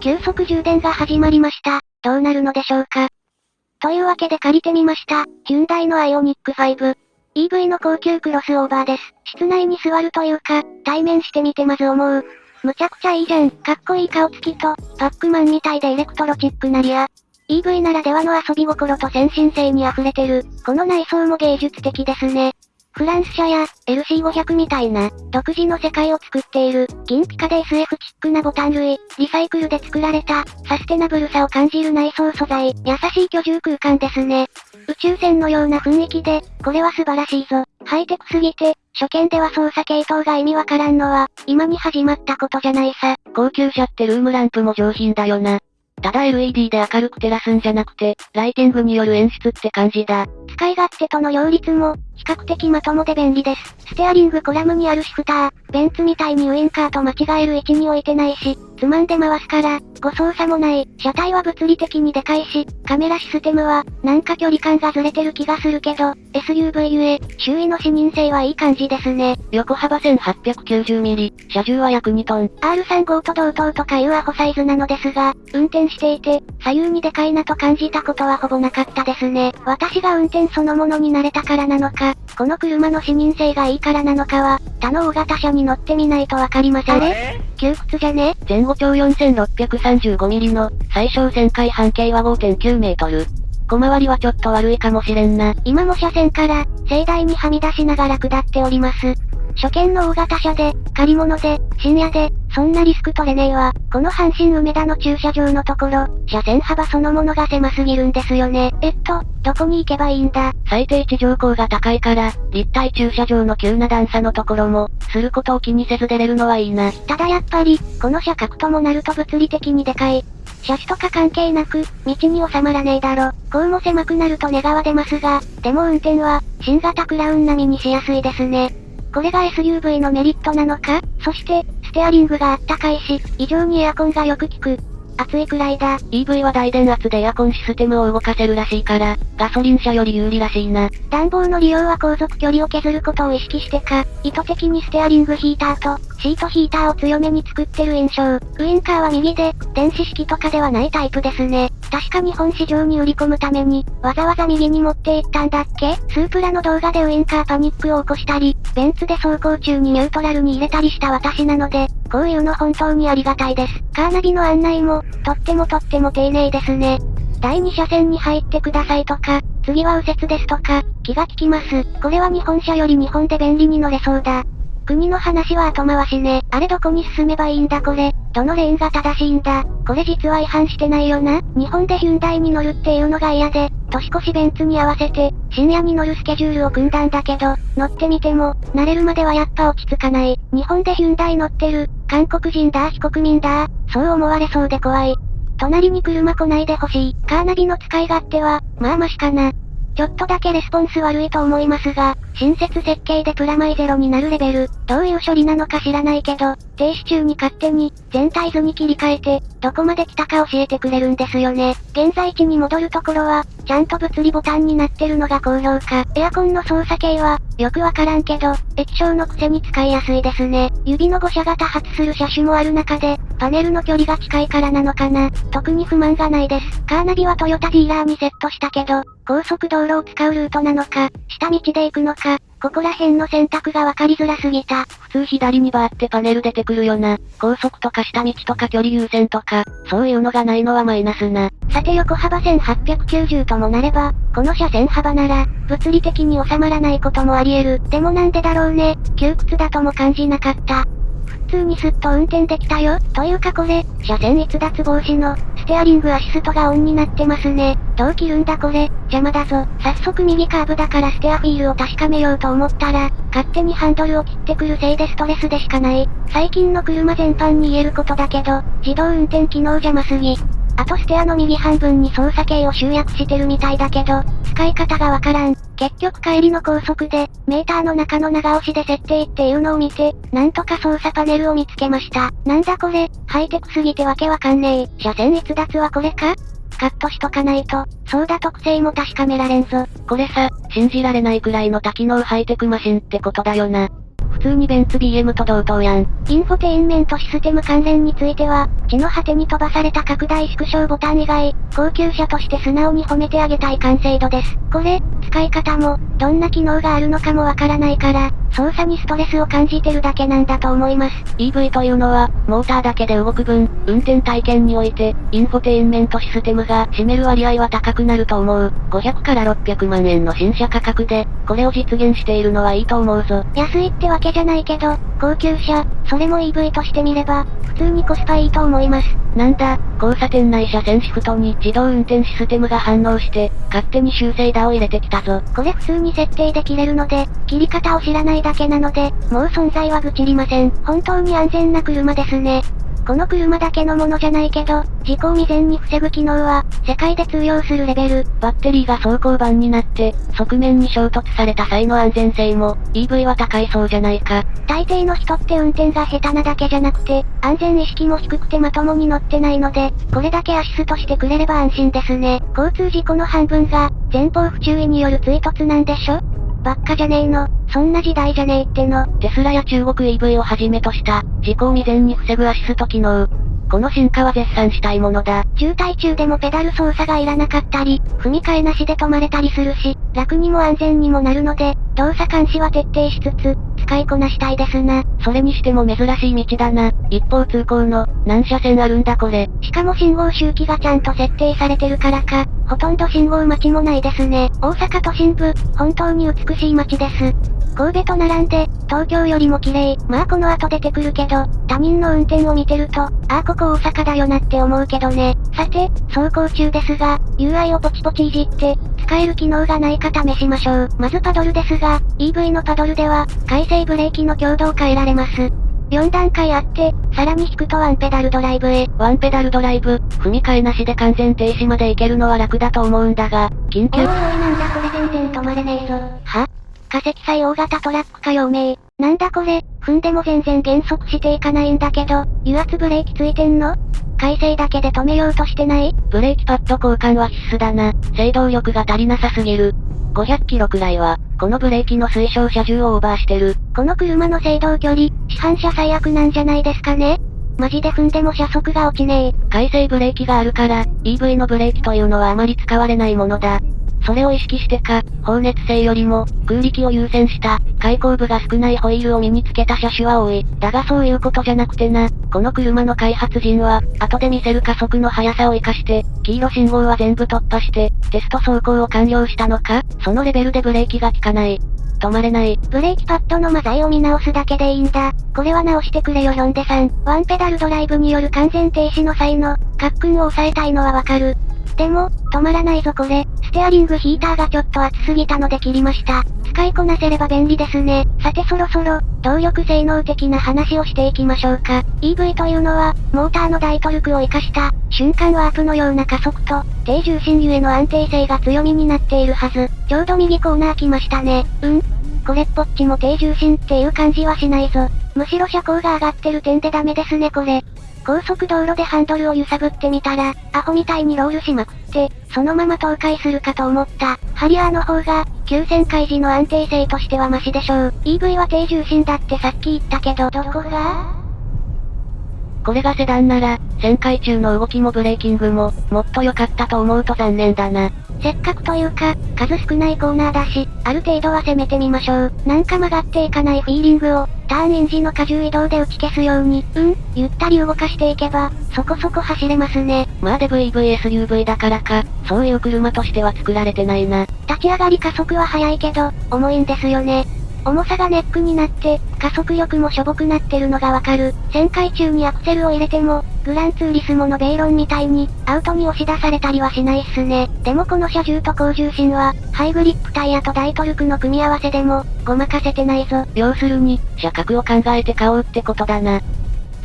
急速充電が始まりました。どうなるのでしょうか。というわけで借りてみました。ヒュンダイのアイオニック5。EV の高級クロスオーバーです。室内に座るというか、対面してみてまず思う。むちゃくちゃいいじゃん。かっこいい顔つきと、パックマンみたいでエレクトロチックなリア。EV ならではの遊び心と先進性に溢れてる。この内装も芸術的ですね。フランス車や LC500 みたいな独自の世界を作っている銀ピカで SF チックなボタン類、リサイクルで作られたサステナブルさを感じる内装素材、優しい居住空間ですね。宇宙船のような雰囲気で、これは素晴らしいぞ。ハイテクすぎて、初見では操作系統が意味わからんのは、今に始まったことじゃないさ。高級車ってルームランプも上品だよな。ただ LED で明るく照らすんじゃなくて、ライティングによる演出って感じだ。使い勝手との両立も、比較的まともで便利です。ステアリングコラムにあるシフター、ベンツみたいにウインカーと間違える位置に置いてないし、つまんで回すから、誤操作もない。車体は物理的にでかいし、カメラシステムは、なんか距離感がずれてる気がするけど、SUV ゆえ、周囲の視認性はいい感じですね。横幅 1890mm、車重は約2トン。R35 と同等とかいうアホサイズなのですが、運転していて、左右にでかいなと感じたことはほぼなかったですね。私が運転そのものに慣れたからなのか、この車の視認性がいいからなのかは、他の大型車に乗ってみないとわかりません。あれ？窮屈じゃね？前後長 4635mm の、最小旋回半径は5.9メートル。小回りはちょっと悪いかもしれんな。今も車線から、盛大にはみ出しながら下っております。初見の大型車で、借り物で、深夜で、そんなリスク取れねえわ。この阪神梅田の駐車場のところ、車線幅そのものが狭すぎるんですよね。えっと、どこに行けばいいんだ？最低地上高が高いから、立体駐車場の急な段差のところも、することを気にせず出れるのはいいな。ただやっぱり、この車格ともなると物理的にでかい。車種とか関係なく、道に収まらねえだろ。こうも狭くなると願わ出ますが、でも運転は、新型クラウン並みにしやすいですね。これが SUV のメリットなのか？そして、ステアリングがあったかいし、異常にエアコンがよく効く。暑いくらいだ。EV は大電圧でエアコンシステムを動かせるらしいから、ガソリン車より有利らしいな。暖房の利用は航続距離を削ることを意識してか、意図的にステアリングヒーターと、シートヒーターを強めに作ってる印象。ウインカーは右で、電子式とかではないタイプですね。確か日本市場に売り込むために、わざわざ右に持っていったんだっけ？スープラの動画でウインカーパニックを起こしたり、ベンツで走行中にニュートラルに入れたりした私なので、こういうの本当にありがたいです。カーナビの案内も、とってもとっても丁寧ですね。第2車線に入ってくださいとか、次は右折ですとか、気が利きます。これは日本車より日本で便利に乗れそうだ。国の話は後回しね。あれどこに進めばいいんだこれ。どのレーンが正しいんだ。これ実は違反してないよな。日本でヒュンダイに乗るっていうのが嫌で、年越しベンツに合わせて、深夜に乗るスケジュールを組んだんだけど、乗ってみても、慣れるまではやっぱ落ち着かない。日本でヒュンダイ乗ってる、韓国人だ非国民だそう思われそうで怖い。隣に車来ないでほしい。カーナビの使い勝手は、まあましかな。ちょっとだけレスポンス悪いと思いますが、新設設計でプラマイゼロになるレベル、どういう処理なのか知らないけど、停止中に勝手に、全体図に切り替えて、どこまで来たか教えてくれるんですよね。現在地に戻るところは、ちゃんと物理ボタンになってるのが好評か。エアコンの操作系は、よくわからんけど、液晶のくせに使いやすいですね。指の誤射が多発する車種もある中で、パネルの距離が近いからなのかな。特に不満がないです。カーナビはトヨタディーラーにセットしたけど、高速道路を使うルートなのか、下道で行くのか、ここら辺の選択が分かりづらすぎた。普通左にバーってパネル出てくるよな。高速とか下道とか距離優先とか、そういうのがないのはマイナスな。さて横幅1890ともなれば、この車線幅なら、物理的に収まらないこともあり得る。でもなんでだろうね。窮屈だとも感じなかった。普通にスッと運転できたよ。というかこれ、車線逸脱防止の、ステアリングアシストがオンになってますね。どう切るんだこれ、邪魔だぞ。早速右カーブだからステアフィールを確かめようと思ったら、勝手にハンドルを切ってくるせいでストレスでしかない。最近の車全般に言えることだけど、自動運転機能邪魔すぎ。あとステアの右半分に操作系を集約してるみたいだけど、使い方がわからん。結局帰りの高速で、メーターの中の長押しで設定っていうのを見て、なんとか操作パネルを見つけました。なんだこれ、ハイテクすぎてわけわかんねえ。車線逸脱はこれか？カットしとかないと、そうだ特性も確かめられんぞ。これさ、信じられないくらいの多機能ハイテクマシンってことだよな。通にベンツ BM と同等やん。インフォテインメントシステム関連については、地の果てに飛ばされた拡大縮小ボタン以外、高級車として素直に褒めてあげたい完成度です。これ、使い方も、どんな機能があるのかもわからないから、操作にストレスを感じてるだけなんだと思います。EV というのは、モーターだけで動く分、運転体験において、インフォテインメントシステムが占める割合は高くなると思う。500から600万円の新車価格で、これを実現しているのはいいと思うぞ。安いってわけじゃないけど、高級車、それも EV として見れば、普通にコスパいいと思います。なんだ、交差点内車線シフトに自動運転システムが反応して、勝手に修正打を入れてきたぞ。これ普通に設定で切れるので、切り方を知らないだけなので、もう存在は愚痴りません。本当に安全な車ですね。この車だけのものじゃないけど、事故を未然に防ぐ機能は、世界で通用するレベル。バッテリーが走行板になって、側面に衝突された際の安全性も、EV は高いそうじゃないか。大抵の人って運転が下手なだけじゃなくて、安全意識も低くてまともに乗ってないので、これだけアシストしてくれれば安心ですね。交通事故の半分が、前方不注意による追突なんでしょ？ばっかじゃねえの。そんな時代じゃねえっての。テスラや中国 EV をはじめとした、事故を未然に防ぐアシスト機能。この進化は絶賛したいものだ。渋滞中でもペダル操作がいらなかったり、踏み替えなしで止まれたりするし、楽にも安全にもなるので、動作監視は徹底しつつ、使いこなしたいですな。それにしても珍しい道だな。一方通行の、何車線あるんだこれ。しかも信号周期がちゃんと設定されてるからか、ほとんど信号待ちもないですね。大阪都心部、本当に美しい街です。神戸と並んで、東京よりも綺麗。まあこの後出てくるけど、他人の運転を見てると、ああここ大阪だよなって思うけどね。さて、走行中ですが、UI をポチポチいじって、使える機能がないか試しましょう。まずパドルですが、EV のパドルでは、回生ブレーキの強度を変えられます。4段階あって、さらに引くとワンペダルドライブへ。ワンペダルドライブ、踏み替えなしで完全停止まで行けるのは楽だと思うんだが、緊急。おいおいなんだこれ全然止まれねえぞ。は？化石祭大型トラックか陽明。なんだこれ、踏んでも全然減速していかないんだけど、油圧ブレーキついてんの？改正だけで止めようとしてない？ブレーキパッド交換は必須だな。制動力が足りなさすぎる。500キロくらいは、このブレーキの推奨車重をオーバーしてる。この車の制動距離、市販車最悪なんじゃないですかねマジで踏んでも車速が落ちねえ。回生ブレーキがあるから、EV のブレーキというのはあまり使われないものだ。それを意識してか、放熱性よりも、空力を優先した、開口部が少ないホイールを身につけた車種は多い。だがそういうことじゃなくてな、この車の開発陣は、後で見せる加速の速さを活かして、黄色信号は全部突破して、テスト走行を完了したのかそのレベルでブレーキが効かない。止まれない。ブレーキパッドのマザイを見直すだけでいいんだ。これは直してくれよヒョンデさん。ワンペダルドライブによる完全停止の際の、カックンを抑えたいのはわかる。でも、止まらないぞこれ。ステアリングヒーターがちょっと熱すぎたので切りました。使いこなせれば便利ですね。さてそろそろ、動力性能的な話をしていきましょうか。EV というのは、モーターの大トルクを活かした、瞬間ワープのような加速と、低重心ゆえの安定性が強みになっているはず。ちょうど右コーナー来ましたね。うんこれっぽっちも低重心っていう感じはしないぞ。むしろ車高が上がってる点でダメですねこれ。高速道路でハンドルを揺さぶってみたら、アホみたいにロールしまくって、そのまま倒壊するかと思った。ハリアーの方が、急旋回時の安定性としてはマシでしょう。EV は低重心だってさっき言ったけど、どこが？これがセダンなら、旋回中の動きもブレーキングも、もっと良かったと思うと残念だな。せっかくというか、数少ないコーナーだし、ある程度は攻めてみましょう。なんか曲がっていかないフィーリングを、ターンイン時の荷重移動で打ち消すように、うん、ゆったり動かしていけば、そこそこ走れますね。まあで VVSUV だからか、そういう車としては作られてないな。立ち上がり加速は速いけど、重いんですよね。重さがネックになって、加速力もしょぼくなってるのがわかる。旋回中にアクセルを入れても、グランツーリスモのベイロンみたいに、アウトに押し出されたりはしないっすね。でもこの車重と高重心は、ハイグリップタイヤと大トルクの組み合わせでも、ごまかせてないぞ。要するに、車格を考えて買おうってことだな。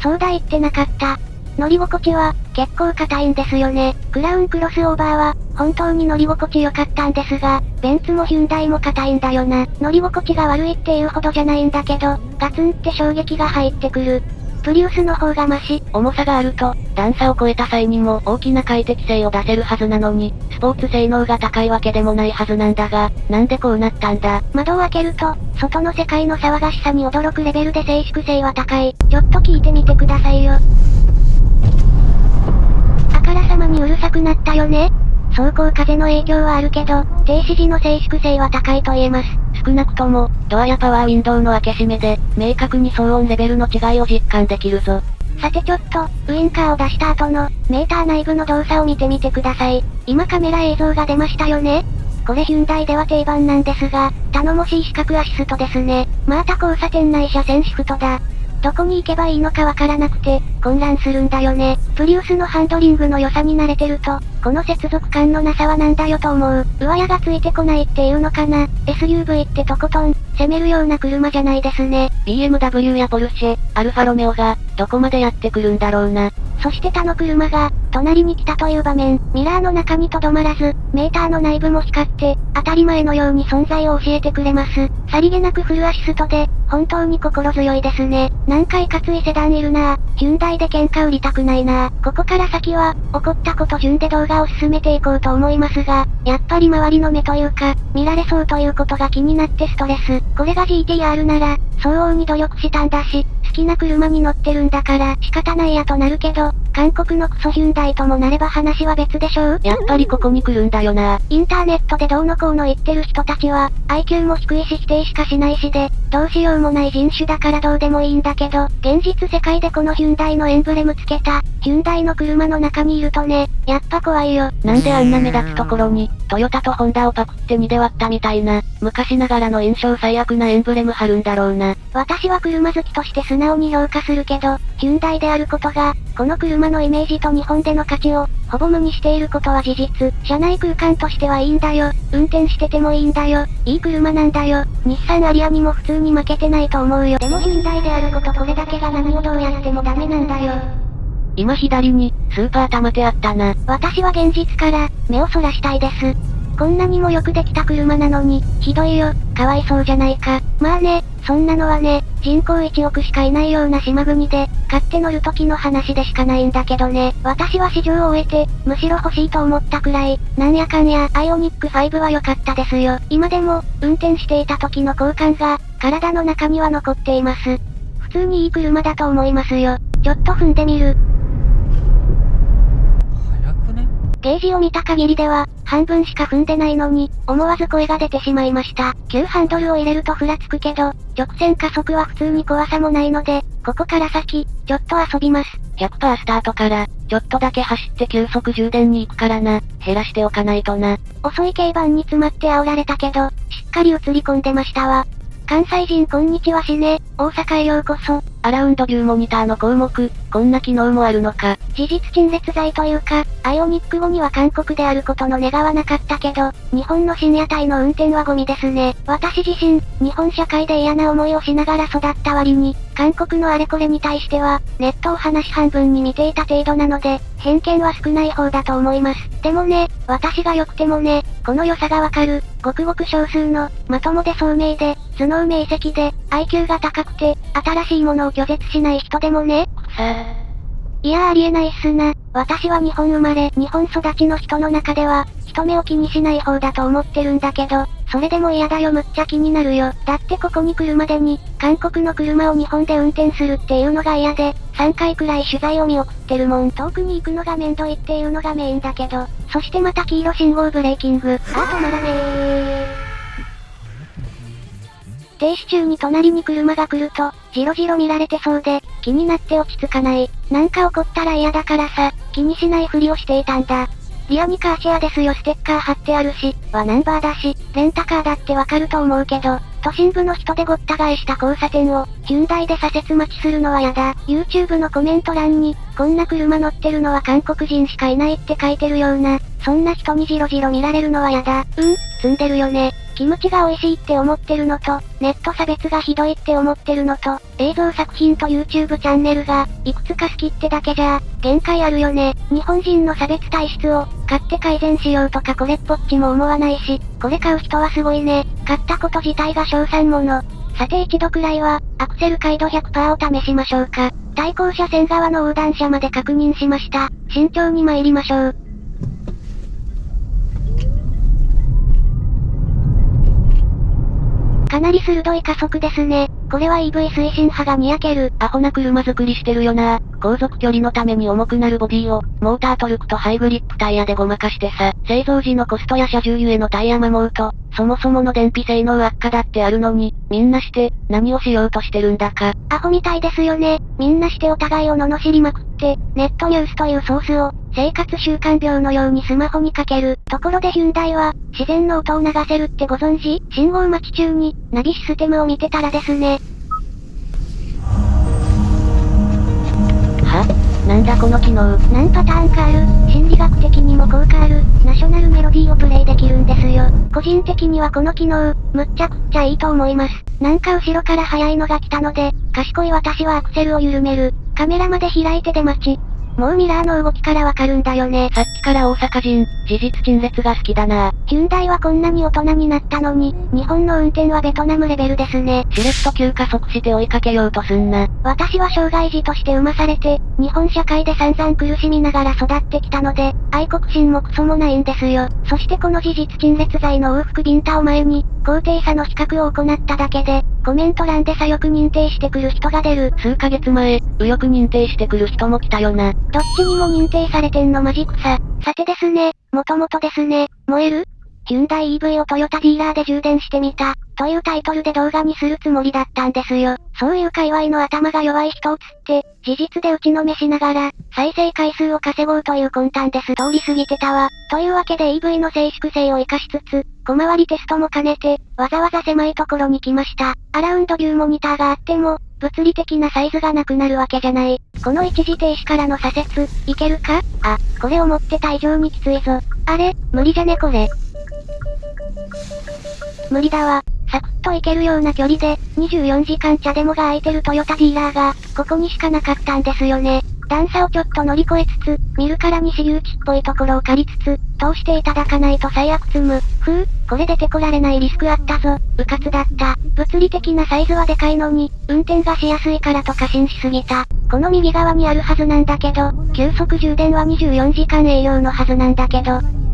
そうだ言ってなかった。乗り心地は、結構硬いんですよね。クラウンクロスオーバーは、本当に乗り心地良かったんですが、ベンツもヒュンダイも硬いんだよな。乗り心地が悪いっていうほどじゃないんだけど、ガツンって衝撃が入ってくる。プリウスの方がマシ。重さがあると、段差を超えた際にも大きな快適性を出せるはずなのに、スポーツ性能が高いわけでもないはずなんだが、なんでこうなったんだ？窓を開けると、外の世界の騒がしさに驚くレベルで静粛性は高い。ちょっと聞いてみてくださいよ。あからさまにうるさくなったよね走行風の影響はあるけど、停止時の静粛性は高いと言えます。少なくとも、ドアやパワーウィンドウの開け閉めで、明確に騒音レベルの違いを実感できるぞ。さてちょっと、ウインカーを出した後の、メーター内部の動作を見てみてください。今カメラ映像が出ましたよねこれヒュンダイでは定番なんですが、頼もしい四角アシストですね。また交差点内車線シフトだ。どこに行けばいいのかわからなくて、混乱するんだよね。プリウスのハンドリングの良さに慣れてると、この接続感のなさはなんだよと思う。上矢がついてこないっていうのかな。SUV ってとことん、攻めるような車じゃないですね。BMW やポルシェ、アルファロメオが、どこまでやってくるんだろうな。そして他の車が、隣に来たという場面、ミラーの中に留まらず、メーターの内部も光って、当たり前のように存在を教えてくれます。さりげなくフルアシストで、本当に心強いですね。何回かついセダンいるなヒュンダイで喧嘩売りたくないなぁここから先は、起こったこと順で動画を進めていこうと思いますが、やっぱり周りの目というか、見られそうということが気になってストレス。これが GTR なら、相応に努力したんだし、好きな車に乗ってるんだから仕方ないやとなるけど、韓国のクソヒュンダイともなれば話は別でしょう？やっぱりここに来るんだよな。インターネットでどうのこうの言ってる人たちは、IQ も低いし否定しかしないしで、どうしようもない人種だからどうでもいいんだけど、現実世界でこのヒュンダイのエンブレムつけた、ヒュンダイの車の中にいるとね、やっぱ怖いよ。なんであんな目立つところに、トヨタとホンダをパクって2で割ったみたいな、昔ながらの印象最悪なエンブレム貼るんだろうな。私は車好きとして素直に評価するけど、ヒュンダイであることが、この車のイメージと日本での価値を、ほぼ無にしていることは事実。車内空間としてはいいんだよ。運転しててもいいんだよ。いい車なんだよ。日産アリアにも普通に負けてないと思うよ。でもヒュンダイであることこれだけが何をどうやってもダメなんだよ。今左に、スーパー玉手あったな。私は現実から、目をそらしたいです。こんなにもよくできた車なのに、ひどいよ、かわいそうじゃないか。まあね、そんなのはね、人口1億しかいないような島国で、買って乗る時の話でしかないんだけどね。私は試乗を終えて、むしろ欲しいと思ったくらい、なんやかんや、アイオニック5は良かったですよ。今でも、運転していた時の好感が、体の中には残っています。普通にいい車だと思いますよ。ちょっと踏んでみる。ゲージを見た限りでは、半分しか踏んでないのに、思わず声が出てしまいました。急ハンドルを入れるとふらつくけど、直線加速は普通に怖さもないので、ここから先、ちょっと遊びます。100%スタートから、ちょっとだけ走って急速充電に行くからな。減らしておかないとな。遅い軽バンに詰まって煽られたけど、しっかり映り込んでましたわ。関西人こんにちはしね、大阪へようこそ。アラウンドビューモニターの項目、こんな機能もあるのか。事実陳列剤というか、アイオニック後には韓国であることの願わなかったけど、日本の深夜帯の運転はゴミですね。私自身、日本社会で嫌な思いをしながら育った割に、韓国のあれこれに対しては、ネットを話半分に見ていた程度なので、偏見は少ない方だと思います。でもね、私が良くてもね、この良さがわかる、ごくごく少数の、まともで聡明で、頭脳明晰で、IQ が高くて、新しいものを拒絶しない人でもね、さあ。いやありえないっすな。私は日本生まれ、日本育ちの人の中では、人目を気にしない方だと思ってるんだけど、それでも嫌だよむっちゃ気になるよ。だってここに来るまでに、韓国の車を日本で運転するっていうのが嫌で、3回くらい取材を見送ってるもん。遠くに行くのがめんどいっていうのがメインだけど、そしてまた黄色信号ブレーキング。あー止まらねー。停止中に隣に車が来ると、じろじろ見られてそうで、気になって落ち着かない。なんか起こったら嫌だからさ、気にしないふりをしていたんだ。リアにカーシェアですよステッカー貼ってあるし、はナンバーだし、レンタカーだってわかると思うけど、都心部の人でごった返した交差点を、ヒュンダイで左折待ちするのはやだ。YouTube のコメント欄に、こんな車乗ってるのは韓国人しかいないって書いてるような、そんな人にじろじろ見られるのはやだ。うん、積んでるよね。キムチが美味しいって思ってるのと、ネット差別がひどいって思ってるのと、映像作品と YouTube チャンネルが、いくつか好きってだけじゃ、限界あるよね。日本人の差別体質を、買って改善しようとかこれっぽっちも思わないし、これ買う人はすごいね。買ったこと自体が賞賛もの。さて一度くらいは、アクセル回路100%を試しましょうか。対向車線側の横断車まで確認しました。慎重に参りましょう。かなり鋭い加速ですね。これは EV 推進派がにやける。アホな車作りしてるよな。航続距離のために重くなるボディを、モータートルクとハイグリップタイヤでごまかしてさ、製造時のコストや車重ゆえのタイヤ摩耗と、そもそもの電費性能悪化だってあるのに、みんなして、何をしようとしてるんだか。アホみたいですよね。みんなしてお互いを罵りまくって、ネットニュースというソースを、生活習慣病のようにスマホにかける。ところでヒュンダイは、自然の音を流せるってご存知？信号待ち中に、ナビシステムを見てたらですね。だこの機能。何パターンかある？心理学的にも効果ある？ナショナルメロディーをプレイできるんですよ。個人的にはこの機能、むっちゃくっちゃいいと思います。なんか後ろから速いのが来たので、賢い私はアクセルを緩める。カメラまで開いて出待ち。もうミラーの動きからわかるんだよね。さっきから大阪人、事実陳列が好きだな。ヒュンダイはこんなに大人になったのに、日本の運転はベトナムレベルですね。しれっと急加速して追いかけようとすんな。私は障害児として生まされて、日本社会で散々苦しみながら育ってきたので、愛国心もクソもないんですよ。そしてこの事実陳列罪の往復ビンタを前に、高低差の比較を行っただけで、コメント欄で左翼認定してくる人が出る。数ヶ月前、右翼認定してくる人も来たよな。どっちにも認定されてんのマジ草。さてですね、もともとですね、燃えるヒュンダイ EV をトヨタディーラーで充電してみた、というタイトルで動画にするつもりだったんですよ。そういう界隈の頭が弱い人をつって、事実で打ちのめしながら、再生回数を稼ごうという魂胆です。通り過ぎてたわ。というわけで EV の静粛性を活かしつつ、小回りテストも兼ねて、わざわざ狭いところに来ました。アラウンドビューモニターがあっても、物理的なサイズがなくなるわけじゃない。この一時停止からの左折、いけるか？あ、これ思ってた以上にきついぞ。あれ、無理じゃねこれ。無理だわ。サクッと行けるような距離で、24時間茶でもが空いてるトヨタディーラーが、ここにしかなかったんですよね。段差をちょっと乗り越えつつ、見るからに私有地っぽいところを借りつつ、通していただかないと最悪積む。ふう、これ出てこられないリスクあったぞ。うかつだった。物理的なサイズはでかいのに、運転がしやすいからと過信しすぎた。この右側にあるはずなんだけど、急速充電は24時間営業のはずなんだけど。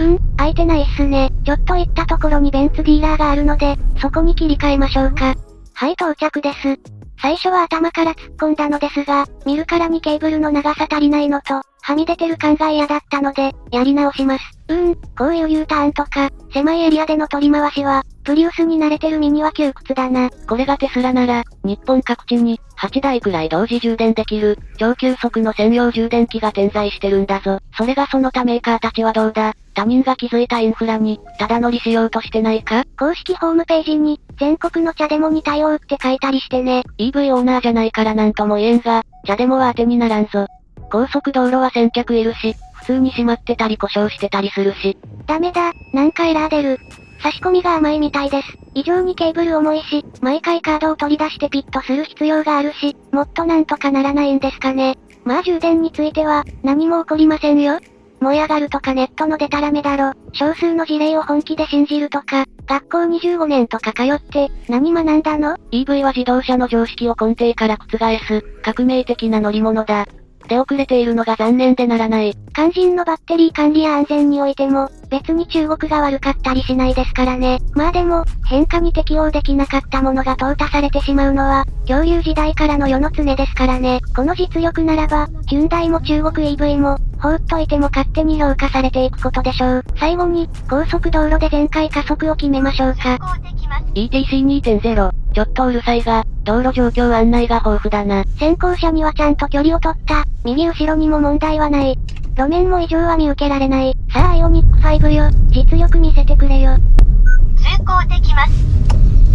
うん、空いてないっすね。ちょっと行ったところにベンツディーラーがあるので、そこに切り替えましょうか。はい、到着です。最初は頭から突っ込んだのですが、見るからにケーブルの長さ足りないのと、はみ出てる感が嫌だったので、やり直します。うーん、こういう U ターンとか、狭いエリアでの取り回しは、プリウスに慣れてる身には窮屈だな。これがテスラなら、日本各地に、8台くらい同時充電できる、超急速の専用充電器が点在してるんだぞ。それがその他メーカーたちはどうだ？他人が築いたインフラに、ただ乗りしようとしてないか？公式ホームページに、全国の茶デモに対応って書いたりしてね。EV オーナーじゃないからなんとも言えんが、茶デモは当てにならんぞ。高速道路は先客いるし、普通に閉まってたり故障してたりするし。ダメだ、なんかエラー出る。差し込みが甘いみたいです。異常にケーブル重いし、毎回カードを取り出してピッとする必要があるし、もっとなんとかならないんですかね。まあ充電については、何も起こりませんよ。燃え上がるとかネットのデタラメだろ。少数の事例を本気で信じるとか、学校25年とか通って、何学んだの ?EV は自動車の常識を根底から覆す、革命的な乗り物だ。出遅れているのが残念でならない。肝心のバッテリー管理や安全においても、別に中国が悪かったりしないですからね。まあでも、変化に適応できなかったものが淘汰されてしまうのは、恐竜時代からの世の常ですからね。この実力ならば、ヒュンダイも中国 EV も、放っといても勝手に評価されていくことでしょう。最後に、高速道路で全開加速を決めましょうか。ETC2.0、ちょっとうるさいが、道路状況案内が豊富だな。先行車にはちゃんと距離を取った。右後ろにも問題はない。路面も異常は見受けられない。さあアイオニック5よ。実力見せてくれよ。通行できます。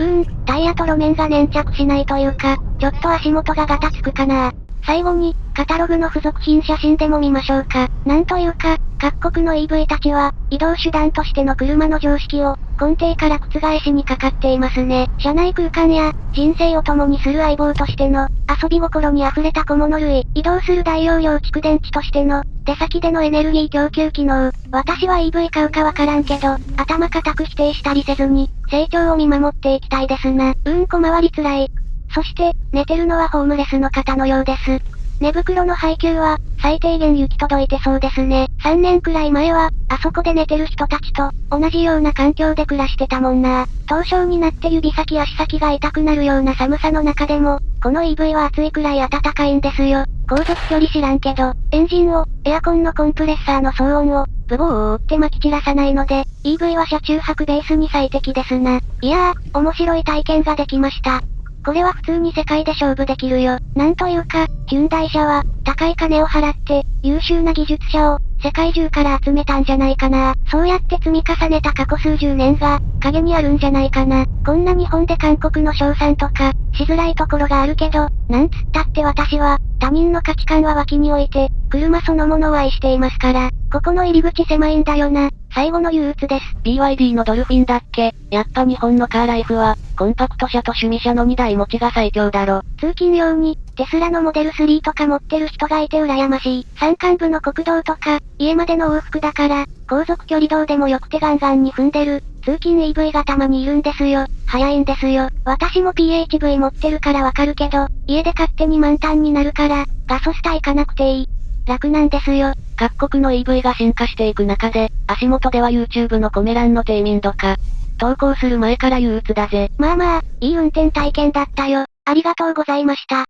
うーん、タイヤと路面が粘着しないというか、ちょっと足元がガタつくかな。最後に、カタログの付属品写真でも見ましょうか。なんというか、各国の EV たちは、移動手段としての車の常識を、根底から覆しにかかっていますね。車内空間や、人生を共にする相棒としての、遊び心に溢れた小物類、移動する大容量蓄電池としての、出先でのエネルギー供給機能。私は EV 買うかわからんけど、頭固く否定したりせずに、成長を見守っていきたいですな。うん小回りつらい。そして、寝てるのはホームレスの方のようです。寝袋の配給は、最低限行き届いてそうですね。3年くらい前は、あそこで寝てる人たちと、同じような環境で暮らしてたもんな。凍傷になって指先足先が痛くなるような寒さの中でも、この EV は暑いくらい暖かいんですよ。航続距離知らんけど、エンジンを、エアコンのコンプレッサーの騒音を、ブボーを覆って撒き散らさないので、EV は車中泊ベースに最適ですな。いやー、面白い体験ができました。これは普通に世界で勝負できるよ。なんというか、ヒュンダイ社は、高い金を払って、優秀な技術者を、世界中から集めたんじゃないかな。そうやって積み重ねた過去数十年が、影にあるんじゃないかな。こんな日本で韓国の賞賛とか、しづらいところがあるけど、なんつったって私は、他人の価値観は脇に置いて、車そのものを愛していますから、ここの入り口狭いんだよな。最後の憂鬱です。BYD のドルフィンだっけやっぱ日本のカーライフは、コンパクト車と趣味車の2台持ちが最強だろ。通勤用に、テスラのモデル3とか持ってる人がいて羨ましい。山間部の国道とか、家までの往復だから、高速距離道でもよくてガンガンに踏んでる。通勤 EV がたまにいるんですよ。早いんですよ。私も PHV 持ってるからわかるけど、家で勝手に満タンになるから、ガソスタ行かなくていい。楽なんですよ。各国の EV が進化していく中で、足元では YouTube のコメ欄の低民度化。投稿する前から憂鬱だぜ。まあまあ、いい運転体験だったよ。ありがとうございました。